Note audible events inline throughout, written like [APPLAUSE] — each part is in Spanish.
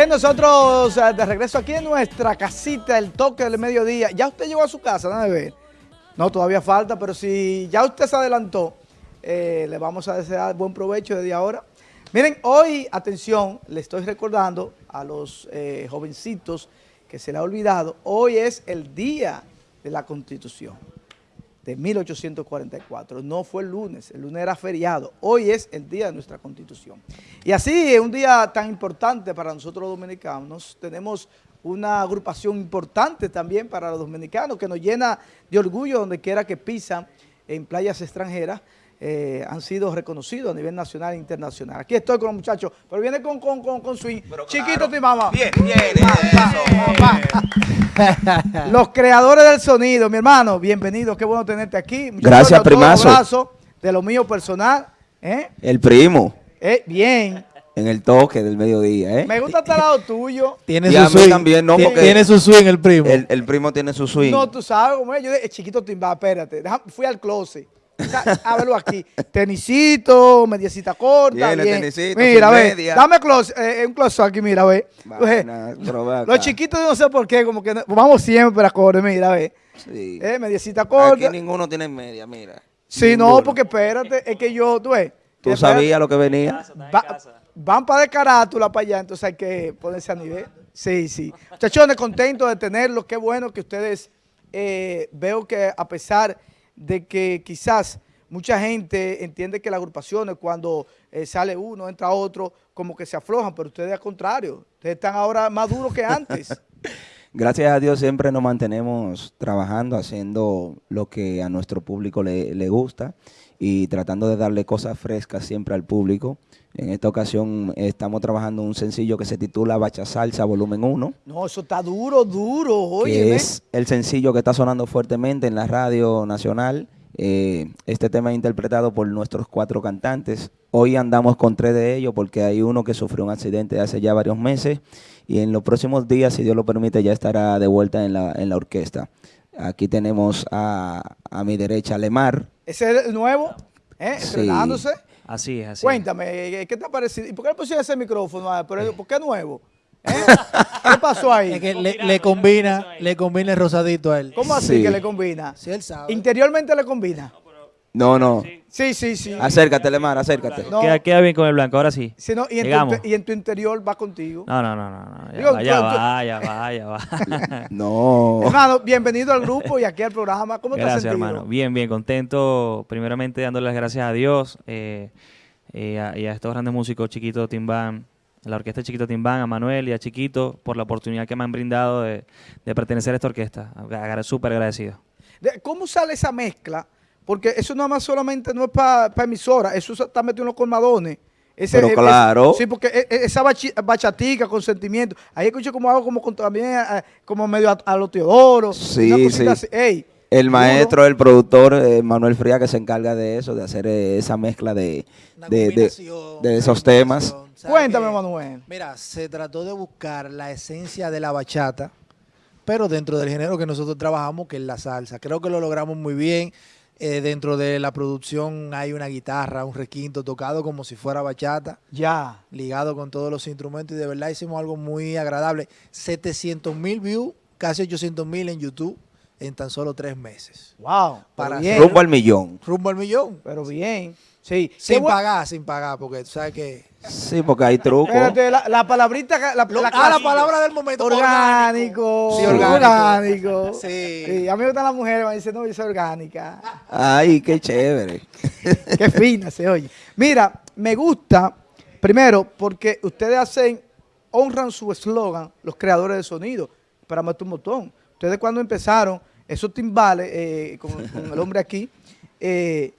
Bien, nosotros eh, de regreso aquí en nuestra casita, el toque del mediodía. ¿Ya usted llegó a su casa? Déjame ver. No, todavía falta, pero si ya usted se adelantó, eh, le vamos a desear buen provecho desde ahora. Miren, hoy, atención, le estoy recordando a los eh, jovencitos que se le ha olvidado, hoy es el día de la Constitución de 1844. No fue el lunes, el lunes era feriado. Hoy es el día de nuestra Constitución. Y así, un día tan importante para nosotros los dominicanos, tenemos una agrupación importante también para los dominicanos que nos llena de orgullo donde quiera que pisan en playas extranjeras. Eh, han sido reconocidos a nivel nacional e internacional. Aquí estoy con los muchachos, pero viene con, con, con, con swing. Chiquito tu mamá. Bien, bien. [LAUGHS] Los creadores del sonido, mi hermano, bienvenido, qué bueno tenerte aquí. Muchachos, Gracias, primazo. Un abrazo de lo mío personal. ¿eh? El primo. Eh, bien. En el toque del mediodía, ¿eh? Me gusta estar al lado tuyo. Tiene su swing. también, no, porque tiene su swing el primo. El, primo tiene su swing. No, tú sabes, como yo dije, chiquito timba, espérate. fui al closet. Háblalo aquí. Tenisito, mediecita corta. bien. Tenisito, mira, ve. Dame close, eh, un close aquí, mira, ve. los chiquitos, no sé por qué, como que vamos siempre a correr, mira, ve. Sí. Eh, mediecita corta. Aquí ninguno tiene media, mira. Sí, no, porque espérate, es que yo, tú ves. Tú sabías lo que venía. van para de carátula para allá, entonces hay que ponerse a nivel. Sí, sí. Muchachones, contentos de tenerlos. Qué bueno que ustedes eh, veo que a pesar de que quizás mucha gente entiende que las agrupaciones cuando eh, sale uno, entra otro, como que se aflojan, pero ustedes al contrario, ustedes están ahora más duros que antes. [LAUGHS] Gracias a Dios siempre nos mantenemos trabajando, haciendo lo que a nuestro público le, le gusta y tratando de darle cosas frescas siempre al público. En esta ocasión estamos trabajando un sencillo que se titula Bacha Salsa Volumen 1. No, eso está duro, duro, oye. es el sencillo que está sonando fuertemente en la radio nacional. Eh, este tema es interpretado por nuestros cuatro cantantes. Hoy andamos con tres de ellos porque hay uno que sufrió un accidente hace ya varios meses y en los próximos días, si Dios lo permite, ya estará de vuelta en la, en la orquesta. Aquí tenemos a, a mi derecha Lemar. ¿Ese es el nuevo? ¿Eh? ¿Entrenándose? Así es, así Cuéntame, ¿qué te ha parecido? ¿Y por qué le pusiste ese micrófono? Ah, ¿Por qué nuevo? ¿Eh? ¿Qué pasó ahí? Es que le, combina, le combina el rosadito a él. ¿Cómo así que le combina? Sí, él sabe. ¿Interiormente le combina? No, no. Sí, sí, sí. Acércate, Lemar, acércate. Queda, bien con el blanco, ahora sí. sí no, y, en tu, y, en tu, interior va contigo. No, no, no, no. Ya, vaya, vaya, vaya, vaya. no. Hermano, bienvenido al grupo y aquí al programa. ¿Cómo gracias, te has hermano. Bien, bien, contento. Primeramente dándole las gracias a Dios eh, eh, y a estos grandes músicos, Chiquito Timbán, la orquesta Chiquito Timbán, a Manuel y a Chiquito, por la oportunidad que me han brindado de, de pertenecer a esta orquesta. Súper agradecido. ¿Cómo sale esa mezcla? Porque eso nada más solamente no es para emisora, eso está metido en los colmadones. Ese, Pero claro. sí, porque e, e, esa bachatica con sentimiento. Ahí escucho como hago como también eh, como medio a, los Teodoro. Sí, sí. El maestro, el productor eh, Manuel Fría que se encarga de eso, de hacer eh, esa mezcla de, de, esos temas. Cuéntame, Manuel. Mira, se trató de buscar la esencia de la bachata, pero dentro del género que nosotros trabajamos, que es la salsa. Creo que lo logramos muy bien. Eh, dentro de la producción hay una guitarra, un requinto tocado como si fuera bachata. Ya. Ligado con todos los instrumentos y de verdad hicimos algo muy agradable. 700 mil views, casi 800 mil en YouTube en tan solo tres meses. Wow. Para rumbo al millón. Rumbo al millón. Pero bien. Sí. Sin pagar, sin pagar, porque tú sabes que... Sí, porque hay trucos. la, la, palabrita... La, ah, la palabra del momento. Orgánico. Sí, orgánico. Sí. sí. A mí me gustan las mujeres, me dicen, no, yo soy orgánica. Ay, qué chévere. [LAUGHS] qué fina se oye. Mira, me gusta, primero, porque ustedes hacen, honran su eslogan, los creadores de sonido, para meter un botón. Ustedes cuando empezaron, esos timbales, eh, con, con el hombre aquí, eh,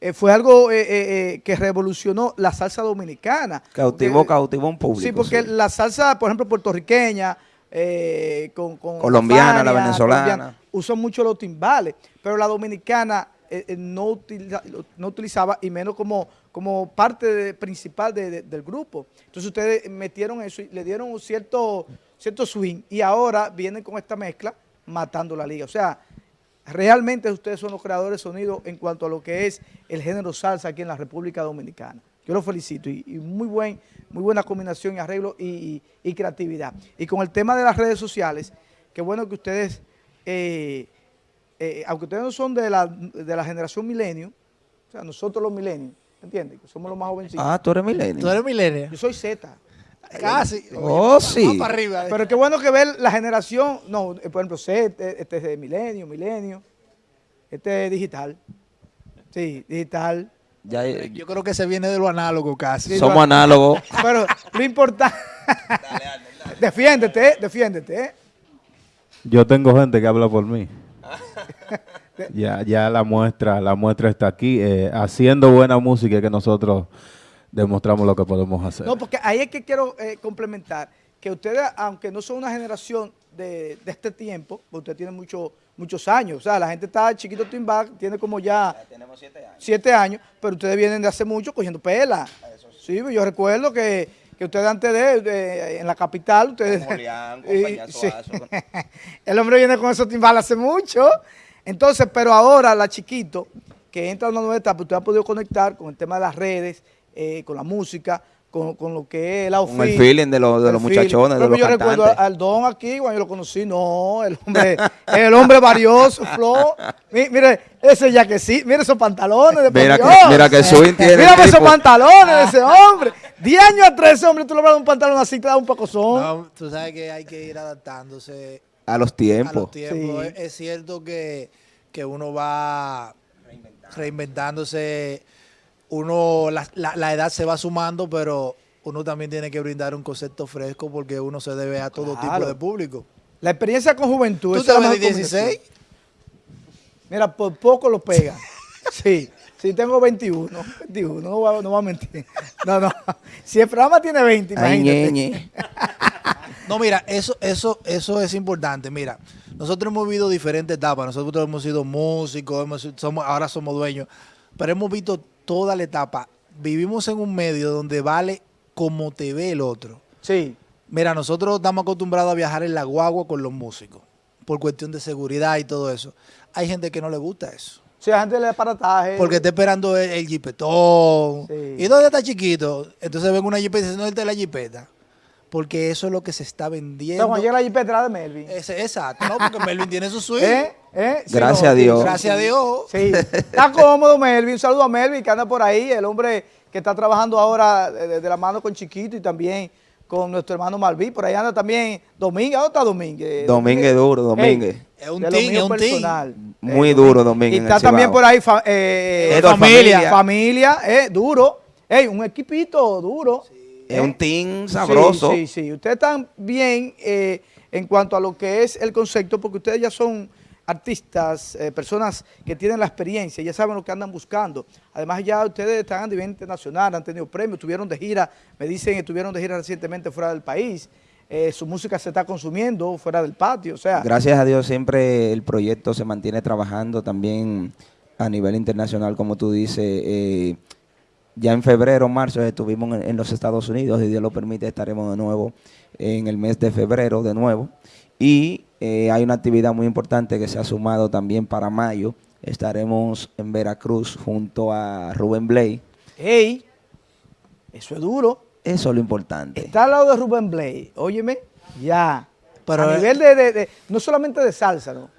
eh, fue algo eh, que revolucionó la salsa dominicana. Cautivó, cautivó un público. Sí, porque la salsa, por ejemplo, puertorriqueña, con, colombiana, la venezolana, usó mucho los timbales, pero la dominicana no, no, utilizaba, y menos como, como parte principal del grupo. Entonces ustedes metieron eso y le dieron un cierto, cierto swing, y ahora vienen con esta mezcla matando la liga. O sea, realmente ustedes son los creadores de sonido en cuanto a lo que es el género salsa aquí en la República Dominicana. Yo lo felicito y, y muy, buen, muy buena combinación y arreglo y, y- y creatividad. Y con el tema de las redes sociales, qué bueno que ustedes, eh, eh, aunque ustedes no son de la, de la generación milenio, o sea, nosotros los milenios, ¿entiendes? Que somos los más jovencitos. Ah, tú eres milenio. Tú eres milenio. Yo soy Z. Casi. Oh, sí. Vamos para arriba. Pero qué bueno que ver la generación, no, eh, por ejemplo, Z, este es de milenio, milenio, este es digital. Sí, digital. Ya, eh, Yo creo que se viene de lo análogo casi. somos análogos. [LAUGHS] Pero lo importante... [LAUGHS] defiéndete, defiéndete. ¿eh? Yo tengo gente que habla por mí. [LAUGHS] ya, ya la muestra, la muestra está aquí. eh, haciendo buena música que nosotros demostramos lo que podemos hacer. No, porque ahí es que quiero eh, complementar, que ustedes, aunque no son una generación de, de este tiempo, porque ustedes tienen mucho- muchos años, o sea, la gente está chiquito Timbal, tiene como ya Tenemos siete años. siete años, pero ustedes vienen de hace mucho cogiendo pela. Sí, yo recuerdo que, que ustedes antes de, de- en la capital, ustedes... Con Julián, con y- [LAUGHS] sí. Con- [LAUGHS] El hombre viene con esos timbales hace mucho. Entonces, pero ahora la chiquito, que entra a una nueva etapa, usted ha podido conectar con el tema de las redes, eh, con la música, con, con lo que es el outfit. Con el feeling de los- de el los feeling. muchachones, de los Yo recuerdo cantantes. al Don aquí, cuando yo lo conocí, no, el hombre, el hombre varioso, [LAUGHS] flow. Mi- Mire, ese ya que sí, mire esos pantalones de Mira que- mira que Swing [LAUGHS] tiene Mírame esos pantalones de ese [LAUGHS] hombre. Diez años atrás ese hombre, tú le das un pantalón así, te da un poco son. No, tú sabes que hay que ir adaptándose A los a tiempos. los tiempos. Sí. Es, es cierto que, que uno va reinventándose, uno la, la- la edad se va sumando, pero uno también tiene que brindar un concepto fresco porque uno se debe a todo Claro. tipo de público. La experiencia con juventud. ¿Tú te mejor 16? combinación. Mira, por poco lo pega. [LAUGHS] Sí, sí, tengo 21. 21, no voy, a, no voy a mentir. No, no. Si el programa tiene 20, Ay, imagínate. ñeñe. [LAUGHS] No, mira, eso, eso, eso es importante. Mira, nosotros hemos vivido diferentes etapas. Nosotros hemos sido músicos, hemos, sido- somos, ahora somos dueños, pero hemos visto toda la etapa. Vivimos en un medio donde vale como te ve el otro. Sí. Mira, nosotros estamos acostumbrados a viajar en la guagua con los músicos, por cuestión de seguridad y todo eso. Hay gente que no le gusta eso. Si la gente le da aparataje. Porque está esperando el, el jipetón. Sí. ¿Y dónde está chiquito? Entonces ven una jipeta y dicen, ¿dónde está la jipeta? Porque eso es lo que se está vendiendo. sea, cuando llega la jipeta de Melvin. Ese- exacto, ¿no? Porque [LAUGHS] Melvin tiene su suite. ¿Eh? ¿Eh? Sí, Gracias no, a sí, Dios. sí, Gracias a sí. Dios. Sí, está cómodo Melvin. Un saludo a Melvin que anda por ahí, el hombre que está trabajando ahora de, la mano con Chiquito y también con nuestro hermano Malví. Por ahí anda también Domínguez. ¿Dónde está Domínguez? Domínguez duro, Domínguez. Es un team, es un team. personal. Muy Eh, duro, Domínguez, Y está también por ahí fa- eh, familia. Familia. Familia, eh, duro. Ey, un equipito duro. Es Eh, un team sabroso. Sí, sí, sí. Ustedes están bien eh, en cuanto a lo que es el concepto, porque ustedes ya son artistas, eh, personas que tienen la experiencia, ya saben lo que andan buscando. Además, ya ustedes están a nivel internacional, han tenido premios, estuvieron de gira, me dicen que estuvieron de gira recientemente fuera del país. Eh, su música se está consumiendo fuera del patio, o sea, Gracias a Dios siempre el proyecto se mantiene trabajando también a nivel internacional, como tú dices. eh, ya en febrero, marzo estuvimos en, en los Estados Unidos, si Dios lo permite estaremos de nuevo en el mes de febrero de nuevo. Y eh, hay una actividad muy importante que se ha sumado también para mayo. Estaremos en Veracruz junto a Rubén Blay. hey, eso es duro. Eso es lo importante. Está al lado de Rubén Blade, óyeme, ya. Pero, a nivel de, de- de- no solamente de salsa, ¿no?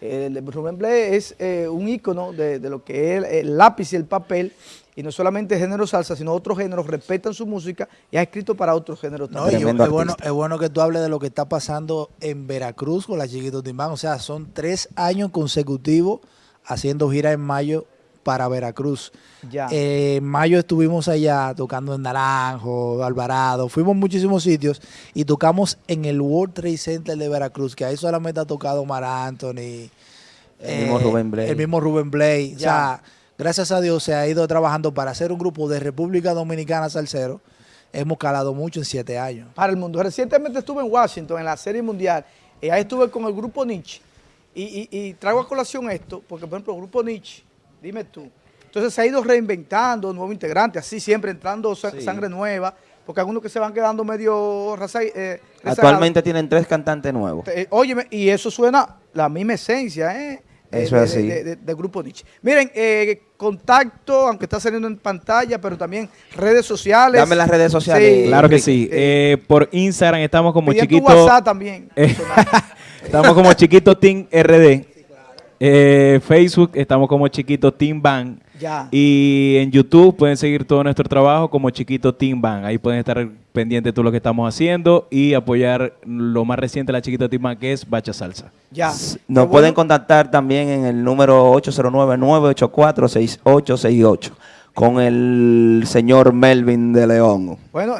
El de Rubén Blade es eh, un ícono de, de lo que es el, lápiz y el papel, y no solamente género salsa, sino otros géneros respetan su música y ha escrito para otros géneros No, también. es bueno, es bueno que tú hables de lo que está pasando en Veracruz con la Chiquito Timbán. O sea, son tres años consecutivos haciendo gira en mayo para Veracruz. Ya. Eh, en mayo estuvimos allá tocando en Naranjo, Alvarado, fuimos a muchísimos sitios y tocamos en el World Trade Center de Veracruz, que ahí solamente ha tocado Mar Anthony. El mismo Rubén Blade. El mismo Rubén Blade. O sea, gracias a Dios se ha ido trabajando para hacer un grupo de República Dominicana Salcero. Hemos calado mucho en siete años. para el mundo. Recientemente estuve en Washington en la Serie Mundial y ahí estuve con el grupo Nietzsche. Y, y- y traigo a colación esto, porque por ejemplo el grupo Nietzsche, dime tú, entonces se ha ido reinventando, nuevo integrante, así siempre entrando sa- Sí. sangre nueva, porque algunos que se van quedando medio raza, eh. Actualmente tienen tres cantantes nuevos. Eh, óyeme, y eso suena la misma esencia, ¿eh? eh, Eso de- es así. de- Grupo Nietzsche. Miren, eh, contacto, aunque está saliendo en pantalla, pero también redes sociales. Dame las redes sociales. Claro que sí. Eh, por Instagram estamos como Pide tu chiquito. WhatsApp también. Eh, [LAUGHS] estamos como Chiquito Team RD. Eh, Facebook estamos como Chiquito Team Bang. Ya. Y en YouTube pueden seguir todo nuestro trabajo como Chiquito Team Bang. Ahí pueden estar pendientes de todo lo que estamos haciendo y apoyar lo más reciente de la Chiquito Team Bang que es Bacha Salsa. ya. Nos pueden contactar también en el número 809-984-6868 con el señor Melvin de León. Bueno,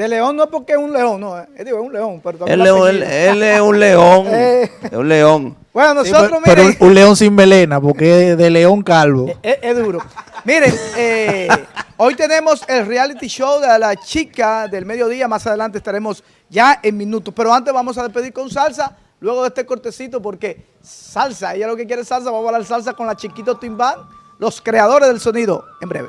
de león no es porque es un león, no, es, digo, es un león, pero Él, el es un- él- apellido. él es un león. [LAUGHS] Eh. Es un león. Bueno, Sí, nosotros, pero miren, un, un león sin melena, porque es de león calvo. es, es duro. Miren, eh, hoy tenemos el reality show de la chica del mediodía, más adelante estaremos ya en minutos, pero antes vamos a despedir con salsa, luego de este cortecito, porque salsa, ella lo que quiere es salsa, vamos a hablar salsa con la chiquito Timbán, los creadores del sonido, en breve.